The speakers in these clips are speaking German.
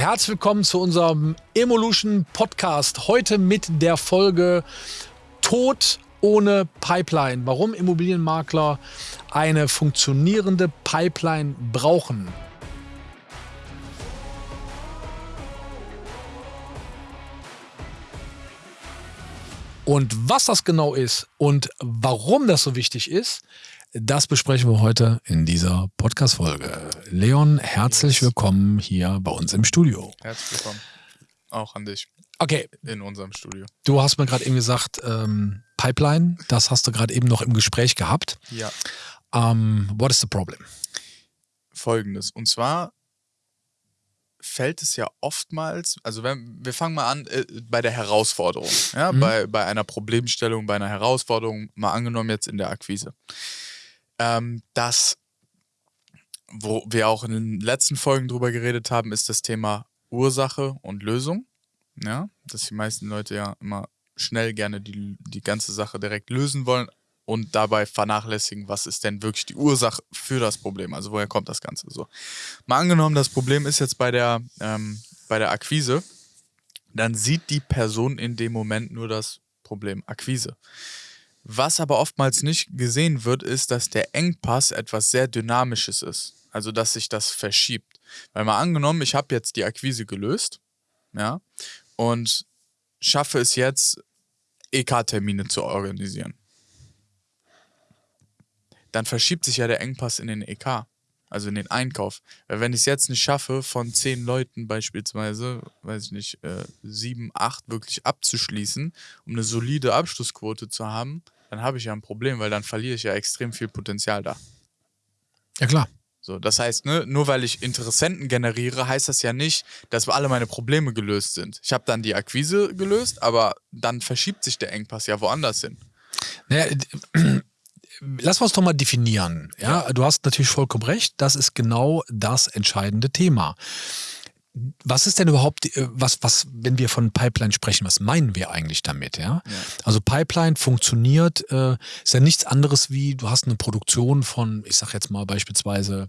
herzlich willkommen zu unserem Evolution Podcast. Heute mit der Folge Tod ohne Pipeline. Warum Immobilienmakler eine funktionierende Pipeline brauchen. Und was das genau ist und warum das so wichtig ist, das besprechen wir heute in dieser Podcast-Folge. Leon, herzlich willkommen hier bei uns im Studio. Herzlich willkommen. Auch an dich. Okay. In unserem Studio. Du hast mir gerade eben gesagt, ähm, Pipeline, das hast du gerade eben noch im Gespräch gehabt. Ja. Ähm, what is the problem? Folgendes. Und zwar fällt es ja oftmals, also wenn, wir fangen mal an äh, bei der Herausforderung, ja, mhm. bei, bei einer Problemstellung, bei einer Herausforderung, mal angenommen jetzt in der Akquise, ähm, dass, wo wir auch in den letzten Folgen drüber geredet haben, ist das Thema Ursache und Lösung, ja, dass die meisten Leute ja immer schnell gerne die, die ganze Sache direkt lösen wollen, und dabei vernachlässigen, was ist denn wirklich die Ursache für das Problem. Also woher kommt das Ganze so. Mal angenommen, das Problem ist jetzt bei der, ähm, bei der Akquise, dann sieht die Person in dem Moment nur das Problem Akquise. Was aber oftmals nicht gesehen wird, ist, dass der Engpass etwas sehr Dynamisches ist. Also dass sich das verschiebt. Weil mal angenommen, ich habe jetzt die Akquise gelöst, ja, und schaffe es jetzt, EK-Termine zu organisieren dann verschiebt sich ja der Engpass in den EK, also in den Einkauf. Weil wenn ich es jetzt nicht schaffe, von zehn Leuten beispielsweise, weiß ich nicht, äh, sieben, acht wirklich abzuschließen, um eine solide Abschlussquote zu haben, dann habe ich ja ein Problem, weil dann verliere ich ja extrem viel Potenzial da. Ja klar. So, das heißt, ne, nur weil ich Interessenten generiere, heißt das ja nicht, dass alle meine Probleme gelöst sind. Ich habe dann die Akquise gelöst, aber dann verschiebt sich der Engpass ja woanders hin. Naja, lass uns doch mal definieren. Ja? ja, du hast natürlich vollkommen recht. Das ist genau das entscheidende Thema. Was ist denn überhaupt, äh, was, was, wenn wir von Pipeline sprechen, was meinen wir eigentlich damit? Ja? ja. Also Pipeline funktioniert, äh, ist ja nichts anderes wie, du hast eine Produktion von, ich sag jetzt mal beispielsweise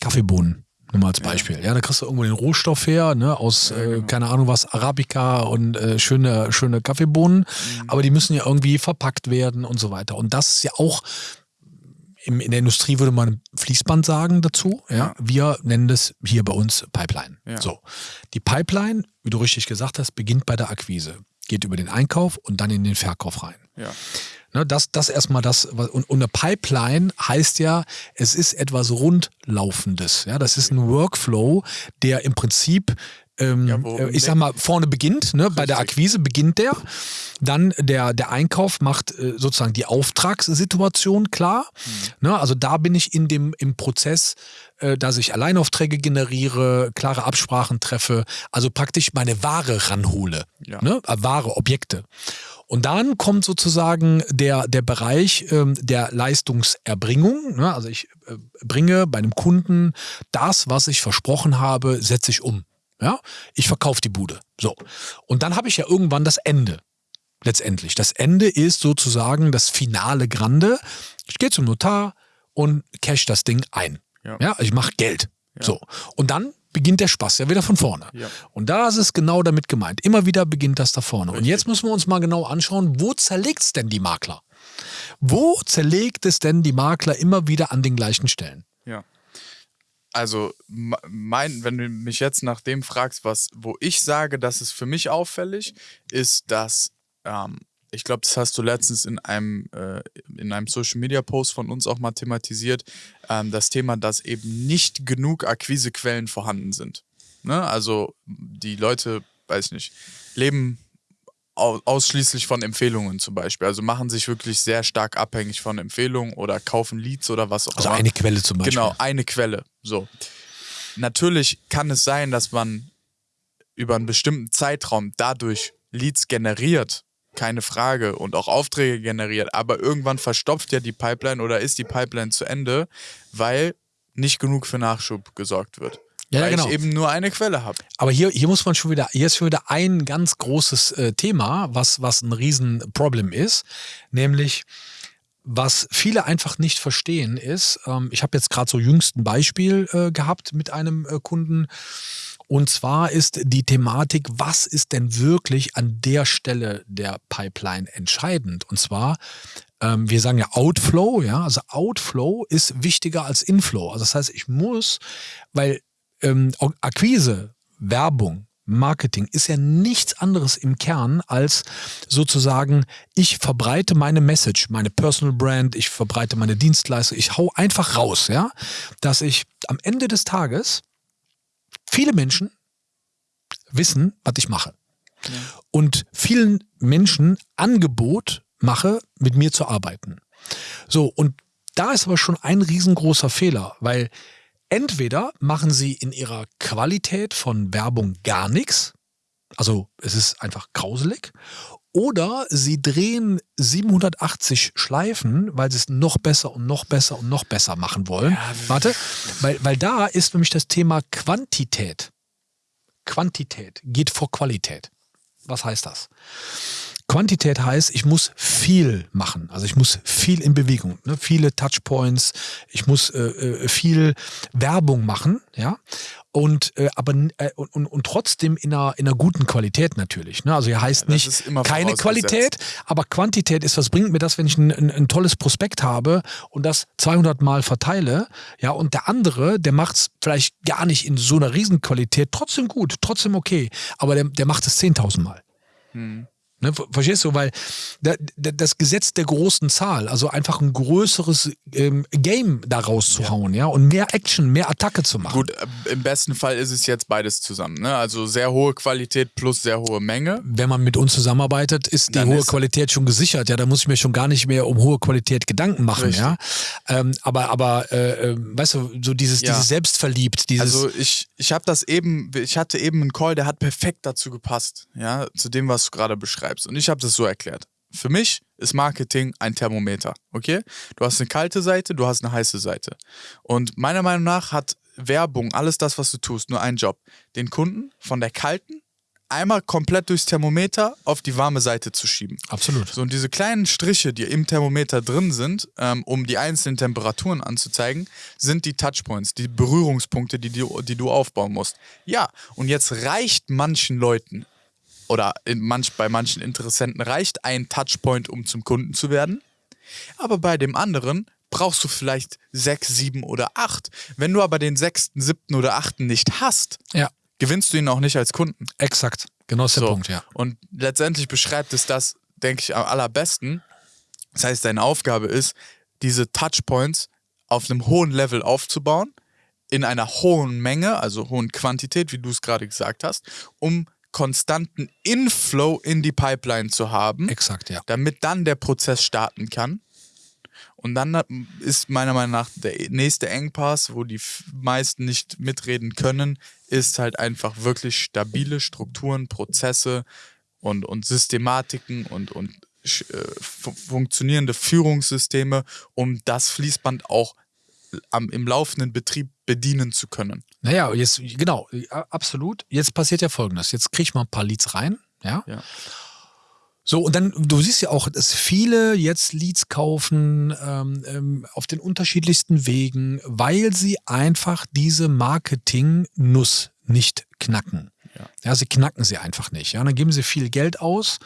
Kaffeebohnen. Nur mal als Beispiel. Ja. ja, da kriegst du irgendwo den Rohstoff her, ne, aus, ja, äh, genau. äh, keine Ahnung was, Arabica und äh, schöne, schöne Kaffeebohnen. Mhm. Aber die müssen ja irgendwie verpackt werden und so weiter. Und das ist ja auch, im, in der Industrie würde man Fließband sagen dazu. Ja? ja. Wir nennen das hier bei uns Pipeline. So. Die Pipeline, wie du richtig gesagt hast, beginnt bei der Akquise. Geht über den Einkauf und dann in den Verkauf rein. Ja. Ne, das, das erstmal das, und, und eine Pipeline heißt ja, es ist etwas Rundlaufendes. Ja, das ist ein Workflow, der im Prinzip ähm, ja, äh, ich sag mal, vorne beginnt, ne? bei der Akquise beginnt der. Dann der, der Einkauf macht äh, sozusagen die Auftragssituation klar. Mhm. Ne? Also da bin ich in dem, im Prozess, äh, dass ich Alleinaufträge generiere, klare Absprachen treffe, also praktisch meine Ware ranhole. Ja. Ne? Äh, Ware, Objekte. Und dann kommt sozusagen der, der Bereich ähm, der Leistungserbringung. Ne? Also ich äh, bringe bei einem Kunden das, was ich versprochen habe, setze ich um. Ja? Ich verkaufe die Bude. So. Und dann habe ich ja irgendwann das Ende. Letztendlich. Das Ende ist sozusagen das finale Grande. Ich gehe zum Notar und cash das Ding ein. Ja, ja ich mache Geld. Ja. So. Und dann beginnt der Spaß ja wieder von vorne. Ja. Und da ist es genau damit gemeint. Immer wieder beginnt das da vorne. Richtig. Und jetzt müssen wir uns mal genau anschauen, wo zerlegt es denn die Makler? Wo zerlegt es denn die Makler immer wieder an den gleichen Stellen? Also, mein, wenn du mich jetzt nach dem fragst, was, wo ich sage, dass es für mich auffällig, ist, dass ähm, ich glaube, das hast du letztens in einem, äh, in einem Social Media Post von uns auch mal thematisiert, ähm, das Thema, dass eben nicht genug Akquisequellen vorhanden sind. Ne? Also die Leute, weiß ich nicht, leben ausschließlich von Empfehlungen zum Beispiel. Also machen sich wirklich sehr stark abhängig von Empfehlungen oder kaufen Leads oder was auch also immer. Also eine Quelle zum Beispiel. Genau, eine Quelle. So. Natürlich kann es sein, dass man über einen bestimmten Zeitraum dadurch Leads generiert, keine Frage, und auch Aufträge generiert, aber irgendwann verstopft ja die Pipeline oder ist die Pipeline zu Ende, weil nicht genug für Nachschub gesorgt wird. Ja, weil genau. ich eben nur eine Quelle habe. Aber hier, hier muss man schon wieder, hier ist schon wieder ein ganz großes äh, Thema, was, was ein Riesenproblem ist, nämlich was viele einfach nicht verstehen ist, ähm, ich habe jetzt gerade so jüngst ein Beispiel äh, gehabt mit einem äh, Kunden Und zwar ist die Thematik, was ist denn wirklich an der Stelle der Pipeline entscheidend? Und zwar, ähm, wir sagen ja Outflow, ja, also Outflow ist wichtiger als Inflow. Also das heißt, ich muss, weil ähm, Akquise, Werbung, Marketing ist ja nichts anderes im Kern als sozusagen, ich verbreite meine Message, meine Personal Brand, ich verbreite meine Dienstleistung, ich hau einfach raus, ja, dass ich am Ende des Tages viele Menschen wissen, was ich mache. Ja. Und vielen Menschen Angebot mache, mit mir zu arbeiten. So, und da ist aber schon ein riesengroßer Fehler, weil entweder machen sie in ihrer Qualität von Werbung gar nichts, also es ist einfach grauselig, oder sie drehen 780 Schleifen, weil sie es noch besser und noch besser und noch besser machen wollen. Ja, Warte, weil, weil da ist nämlich das Thema Quantität. Quantität geht vor Qualität. Was heißt das? Quantität heißt, ich muss viel machen. Also ich muss viel in Bewegung, ne? viele Touchpoints, ich muss äh, äh, viel Werbung machen, ja. Und äh, aber äh, und, und trotzdem in einer, in einer guten Qualität natürlich. Ne? Also hier heißt ja, nicht keine Qualität, aber Quantität ist, was bringt mir das, wenn ich ein, ein, ein tolles Prospekt habe und das 200 Mal verteile, ja, und der andere, der macht es vielleicht gar nicht in so einer Riesenqualität, trotzdem gut, trotzdem okay, aber der, der macht es 10.000 Mal. Hm. Ne, verstehst du? Weil das Gesetz der großen Zahl, also einfach ein größeres ähm, Game da rauszuhauen, ja. ja, und mehr Action, mehr Attacke zu machen. Gut, äh, im besten Fall ist es jetzt beides zusammen, ne? Also sehr hohe Qualität plus sehr hohe Menge. Wenn man mit uns zusammenarbeitet, ist die Dann hohe ist Qualität schon gesichert, ja. Da muss ich mir schon gar nicht mehr um hohe Qualität Gedanken machen, Richtig. ja. Ähm, aber, aber, äh, äh, weißt du, so dieses, ja. dieses Selbstverliebt, dieses. Also ich, ich habe das eben, ich hatte eben einen Call, der hat perfekt dazu gepasst, ja, zu dem, was du gerade beschreibst beschreibst. Und ich habe das so erklärt. Für mich ist Marketing ein Thermometer, okay? Du hast eine kalte Seite, du hast eine heiße Seite. Und meiner Meinung nach hat Werbung, alles das, was du tust, nur einen Job. Den Kunden von der kalten einmal komplett durchs Thermometer auf die warme Seite zu schieben. Absolut. So, und diese kleinen Striche, die im Thermometer drin sind, ähm, um die einzelnen Temperaturen anzuzeigen, sind die Touchpoints, die Berührungspunkte, die, die, die du aufbauen musst. Ja, und jetzt reicht manchen Leuten oder manch, bei manchen Interessenten reicht ein Touchpoint, um zum Kunden zu werden. Aber bei dem anderen brauchst du vielleicht sechs, sieben oder acht. Wenn du aber den sechsten, siebten oder achten nicht hast, ja. gewinnst du ihn auch nicht als Kunden. Exakt, genau ist der so. Punkt, ja. Und letztendlich beschreibt es das, denke ich, am allerbesten. Das heißt, deine Aufgabe ist, diese Touchpoints auf einem hohen Level aufzubauen, in einer hohen Menge, also hohen Quantität, wie du es gerade gesagt hast, um konstanten Inflow in die Pipeline zu haben. Exakt, ja. Damit dann der Prozess starten kann. Und dann ist meiner Meinung nach der nächste Engpass, wo die meisten nicht mitreden können, ist halt einfach wirklich stabile Strukturen, Prozesse und, und Systematiken und, und äh, funktionierende Führungssysteme, um das Fließband auch am, im laufenden Betrieb bedienen zu können. Naja, jetzt, genau, absolut. Jetzt passiert ja folgendes. Jetzt kriege ich mal ein paar Leads rein, ja. ja. So, und dann, du siehst ja auch, dass viele jetzt Leads kaufen ähm, ähm, auf den unterschiedlichsten Wegen, weil sie einfach diese Marketing-Nuss nicht knacken. Ja. ja. sie knacken sie einfach nicht. Ja, dann geben sie viel Geld aus,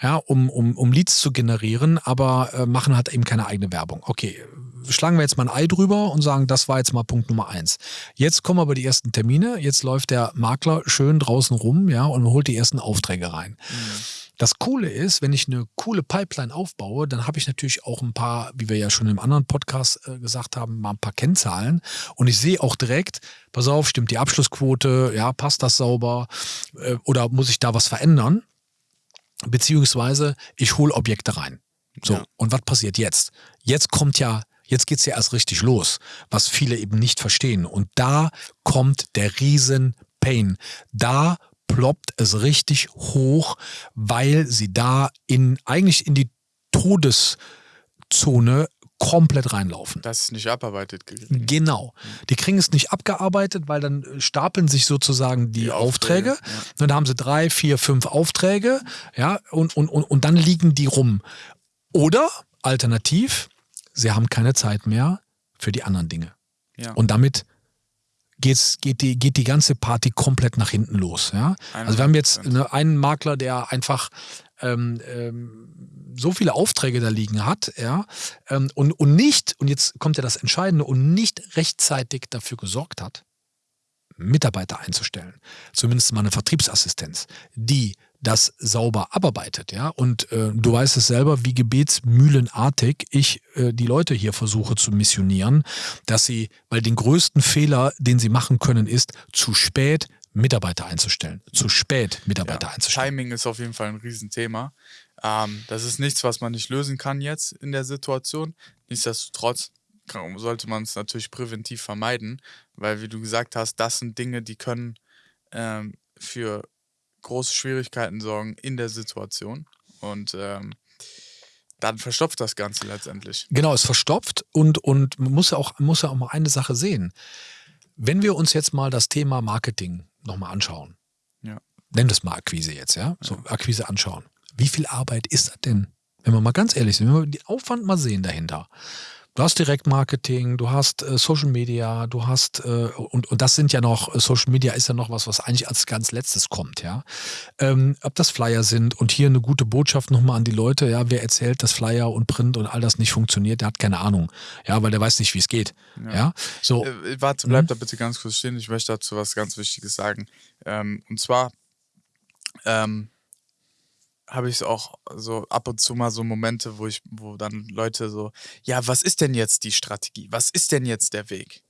ja, um, um, um Leads zu generieren, aber äh, machen halt eben keine eigene Werbung. Okay, schlagen wir jetzt mal ein Ei drüber und sagen, das war jetzt mal Punkt Nummer eins. Jetzt kommen aber die ersten Termine, jetzt läuft der Makler schön draußen rum, ja, und holt die ersten Aufträge rein. Mhm. Das Coole ist, wenn ich eine coole Pipeline aufbaue, dann habe ich natürlich auch ein paar, wie wir ja schon im anderen Podcast äh, gesagt haben, mal ein paar Kennzahlen. Und ich sehe auch direkt, pass auf, stimmt die Abschlussquote, ja, passt das sauber äh, oder muss ich da was verändern? Beziehungsweise ich hole Objekte rein. So, ja. und was passiert jetzt? Jetzt kommt ja Jetzt geht's ja erst richtig los, was viele eben nicht verstehen. Und da kommt der riesen Pain. Da ploppt es richtig hoch, weil sie da in eigentlich in die Todeszone komplett reinlaufen. Das ist nicht abarbeitet. Genau. Die kriegen es nicht abgearbeitet, weil dann stapeln sich sozusagen die, die Aufträge. Aufträge. Ja. Dann haben sie drei, vier, fünf Aufträge, ja, und, und, und, und dann liegen die rum. Oder alternativ, sie haben keine Zeit mehr für die anderen Dinge. Ja. Und damit geht's, geht, die, geht die ganze Party komplett nach hinten los. Ja? Also wir haben jetzt eine, einen Makler, der einfach ähm, ähm, so viele Aufträge da liegen hat, ja, ähm, und, und nicht, und jetzt kommt ja das Entscheidende, und nicht rechtzeitig dafür gesorgt hat, Mitarbeiter einzustellen. Zumindest mal eine Vertriebsassistenz, die das sauber abarbeitet, ja. Und äh, du weißt es selber, wie gebetsmühlenartig ich äh, die Leute hier versuche zu missionieren, dass sie, weil den größten Fehler, den sie machen können, ist zu spät Mitarbeiter einzustellen. Zu spät Mitarbeiter ja, einzustellen. Timing ist auf jeden Fall ein Riesenthema. Ähm, das ist nichts, was man nicht lösen kann jetzt in der Situation. Nichtsdestotrotz sollte man es natürlich präventiv vermeiden, weil, wie du gesagt hast, das sind Dinge, die können ähm, für große Schwierigkeiten sorgen in der Situation. Und ähm, dann verstopft das Ganze letztendlich. Genau, es verstopft und, und man muss ja, auch, muss ja auch mal eine Sache sehen. Wenn wir uns jetzt mal das Thema Marketing nochmal anschauen, ja. nennen das mal Akquise jetzt, ja? So ja. Akquise anschauen. Wie viel Arbeit ist das denn? Wenn wir mal ganz ehrlich sind, wenn wir den Aufwand mal sehen dahinter. Du hast Direktmarketing, du hast äh, Social Media, du hast, äh, und, und das sind ja noch, äh, Social Media ist ja noch was, was eigentlich als ganz letztes kommt, ja. Ähm, ob das Flyer sind und hier eine gute Botschaft nochmal an die Leute, ja, wer erzählt, dass Flyer und Print und all das nicht funktioniert, der hat keine Ahnung, ja, weil der weiß nicht, wie es geht, ja. ja? So. Äh, warte, bleib mhm. da bitte ganz kurz stehen, ich möchte dazu was ganz Wichtiges sagen. Ähm, und zwar, ähm, habe ich auch so ab und zu mal so Momente, wo ich, wo dann Leute so, ja, was ist denn jetzt die Strategie? Was ist denn jetzt der Weg?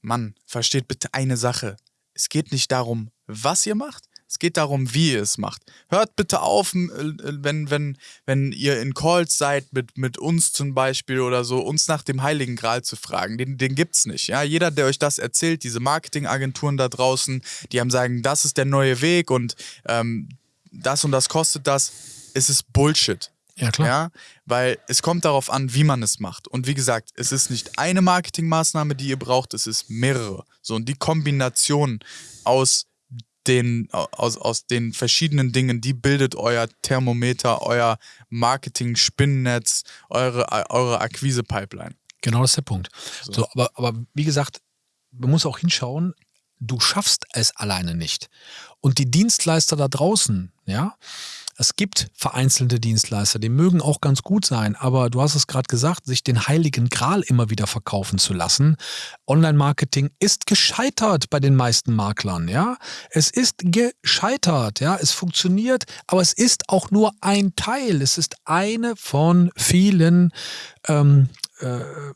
Mann, versteht bitte eine Sache. Es geht nicht darum, was ihr macht, es geht darum, wie ihr es macht. Hört bitte auf, wenn, wenn, wenn ihr in Calls seid mit, mit uns zum Beispiel oder so, uns nach dem Heiligen Gral zu fragen. Den, den gibt's nicht. Ja? Jeder, der euch das erzählt, diese Marketingagenturen da draußen, die haben sagen, das ist der neue Weg und ähm, das und das kostet das, es ist Bullshit. Ja, klar. Ja, weil es kommt darauf an, wie man es macht. Und wie gesagt, es ist nicht eine Marketingmaßnahme, die ihr braucht, es ist mehrere. So, und die Kombination aus den, aus, aus den verschiedenen Dingen, die bildet euer Thermometer, euer Marketing-Spinnennetz, eure, eure Akquise-Pipeline. Genau das ist der Punkt. So. so, aber, aber wie gesagt, man muss auch hinschauen, du schaffst es alleine nicht. Und die Dienstleister da draußen, ja, es gibt vereinzelte Dienstleister, die mögen auch ganz gut sein, aber du hast es gerade gesagt, sich den heiligen Gral immer wieder verkaufen zu lassen. Online-Marketing ist gescheitert bei den meisten Maklern, ja. Es ist gescheitert, ja. Es funktioniert, aber es ist auch nur ein Teil. Es ist eine von vielen ähm, äh,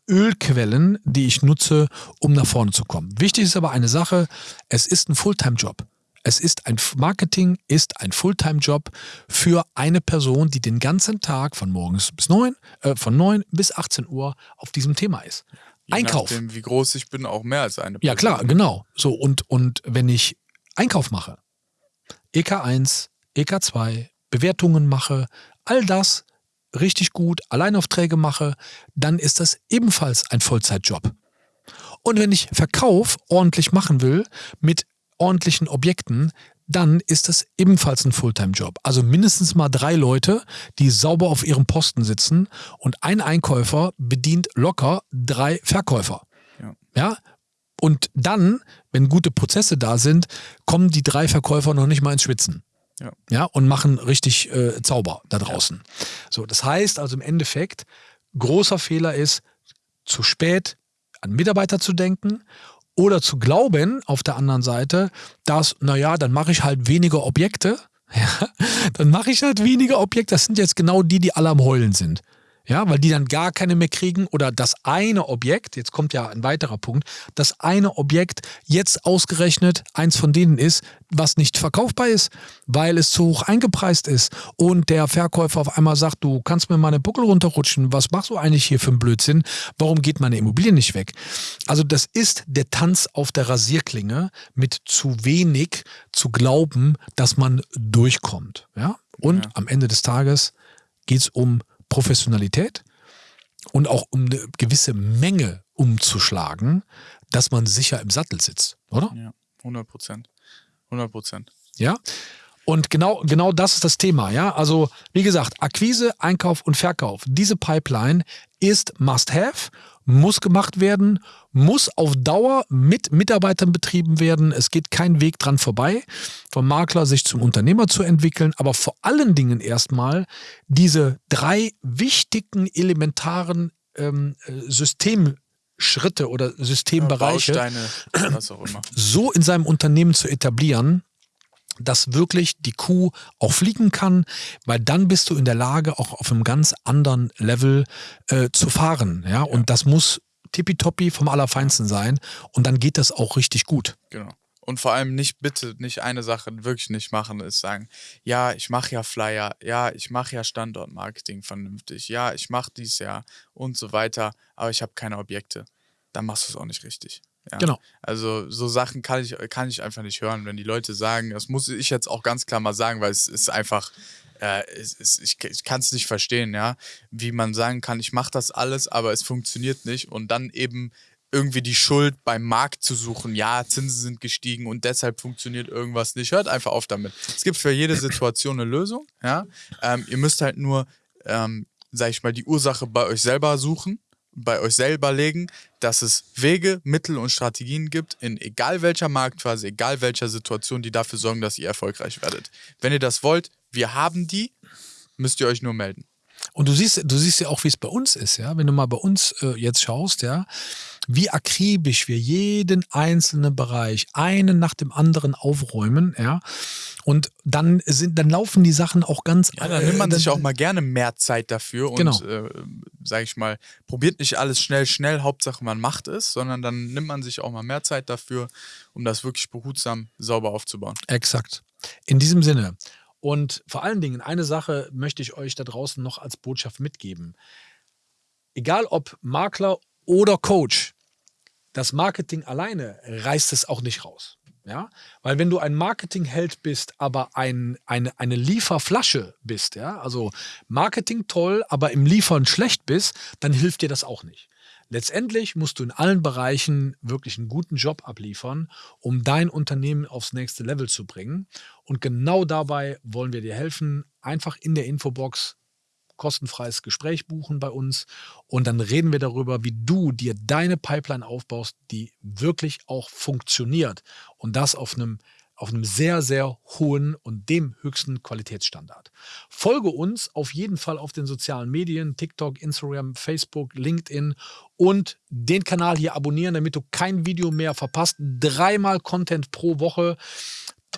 Ölquellen, die ich nutze, um nach vorne zu kommen. Wichtig ist aber eine Sache, es ist ein Fulltime-Job. Es ist ein Marketing ist ein Fulltime-Job für eine Person, die den ganzen Tag von morgens bis neun, äh, von 9 bis 18 Uhr auf diesem Thema ist. Je Einkauf. Nachdem, wie groß ich bin, auch mehr als eine Person. Ja, klar, genau. So, und, und wenn ich Einkauf mache, EK1, EK2, Bewertungen mache, all das richtig gut, Alleinaufträge mache, dann ist das ebenfalls ein Vollzeitjob. Und wenn ich Verkauf ordentlich machen will, mit ordentlichen Objekten, dann ist das ebenfalls ein Fulltime-Job. Also mindestens mal drei Leute, die sauber auf ihrem Posten sitzen und ein Einkäufer bedient locker drei Verkäufer. Ja. ja? Und dann, wenn gute Prozesse da sind, kommen die drei Verkäufer noch nicht mal ins Schwitzen. Ja. ja und machen richtig äh, Zauber da draußen. Ja. So, das heißt also im Endeffekt, großer Fehler ist, zu spät an Mitarbeiter zu denken oder zu glauben, auf der anderen Seite, dass, naja, dann mache ich halt weniger Objekte. Ja, dann mache ich halt weniger Objekte. Das sind jetzt genau die, die alle am Heulen sind. Ja, weil die dann gar keine mehr kriegen oder das eine Objekt, jetzt kommt ja ein weiterer Punkt, das eine Objekt jetzt ausgerechnet eins von denen ist, was nicht verkaufbar ist, weil es zu hoch eingepreist ist und der Verkäufer auf einmal sagt, du kannst mir meine Buckel runterrutschen, was machst du eigentlich hier für einen Blödsinn, warum geht meine Immobilie nicht weg? Also das ist der Tanz auf der Rasierklinge mit zu wenig zu glauben, dass man durchkommt. Ja? Und ja. am Ende des Tages geht es um Professionalität und auch um eine gewisse Menge umzuschlagen, dass man sicher im Sattel sitzt, oder? Ja, 100 Prozent. 100 Prozent. Ja. Und genau, genau das ist das Thema, ja. Also, wie gesagt, Akquise, Einkauf und Verkauf. Diese Pipeline ist must have muss gemacht werden, muss auf Dauer mit Mitarbeitern betrieben werden. Es geht kein Weg dran vorbei, vom Makler sich zum Unternehmer zu entwickeln, aber vor allen Dingen erstmal diese drei wichtigen, elementaren ähm, Systemschritte oder Systembereiche immer. so in seinem Unternehmen zu etablieren, dass wirklich die Kuh auch fliegen kann, weil dann bist du in der Lage, auch auf einem ganz anderen Level äh, zu fahren. Ja? ja? Und das muss tippitoppi vom Allerfeinsten sein und dann geht das auch richtig gut. Genau. Und vor allem nicht bitte, nicht eine Sache wirklich nicht machen, ist sagen, ja, ich mache ja Flyer, ja, ich mache ja Standortmarketing vernünftig, ja, ich mache dies ja und so weiter, aber ich habe keine Objekte. Dann machst du es auch nicht richtig. Ja. Genau. Also so Sachen kann ich, kann ich einfach nicht hören, wenn die Leute sagen, das muss ich jetzt auch ganz klar mal sagen, weil es ist einfach, äh, es, es, ich, ich kann es nicht verstehen, ja, wie man sagen kann, ich mache das alles, aber es funktioniert nicht und dann eben irgendwie die Schuld beim Markt zu suchen. Ja, Zinsen sind gestiegen und deshalb funktioniert irgendwas nicht. Hört einfach auf damit. Es gibt für jede Situation eine Lösung. Ja, ähm, ihr müsst halt nur, ähm, sag ich mal, die Ursache bei euch selber suchen bei euch selber legen, dass es Wege, Mittel und Strategien gibt, in egal welcher Marktphase, egal welcher Situation, die dafür sorgen, dass ihr erfolgreich werdet. Wenn ihr das wollt, wir haben die, müsst ihr euch nur melden. Und du siehst, du siehst ja auch, wie es bei uns ist, ja. Wenn du mal bei uns äh, jetzt schaust, ja, wie akribisch wir jeden einzelnen Bereich einen nach dem anderen aufräumen, ja. Und dann sind, dann laufen die Sachen auch ganz. Ja, dann nimmt man äh, sich auch mal gerne mehr Zeit dafür und, genau. äh, sag ich mal, probiert nicht alles schnell, schnell. Hauptsache man macht es, sondern dann nimmt man sich auch mal mehr Zeit dafür, um das wirklich behutsam sauber aufzubauen. Exakt. In diesem Sinne. Und vor allen Dingen, eine Sache möchte ich euch da draußen noch als Botschaft mitgeben. Egal ob Makler oder Coach, das Marketing alleine reißt es auch nicht raus. Ja? Weil wenn du ein Marketingheld bist, aber ein, eine, eine Lieferflasche bist, ja, also Marketing toll, aber im Liefern schlecht bist, dann hilft dir das auch nicht. Letztendlich musst du in allen Bereichen wirklich einen guten Job abliefern, um dein Unternehmen aufs nächste Level zu bringen. Und genau dabei wollen wir dir helfen. Einfach in der Infobox kostenfreies Gespräch buchen bei uns und dann reden wir darüber, wie du dir deine Pipeline aufbaust, die wirklich auch funktioniert und das auf einem auf einem sehr, sehr hohen und dem höchsten Qualitätsstandard. Folge uns auf jeden Fall auf den sozialen Medien, TikTok, Instagram, Facebook, LinkedIn und den Kanal hier abonnieren, damit du kein Video mehr verpasst. Dreimal Content pro Woche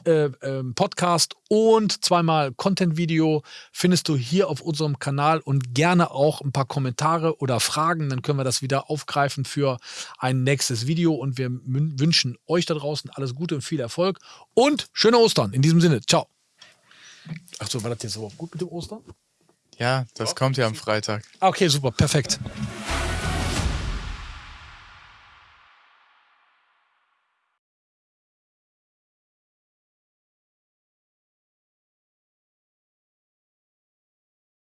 äh, äh, Podcast und zweimal Content-Video findest du hier auf unserem Kanal und gerne auch ein paar Kommentare oder Fragen. Dann können wir das wieder aufgreifen für ein nächstes Video und wir wünschen euch da draußen alles Gute und viel Erfolg und schöne Ostern. In diesem Sinne, ciao. Achso, war das jetzt überhaupt gut mit dem Ostern? Ja, das ja. kommt ja am Freitag. Okay, super, perfekt.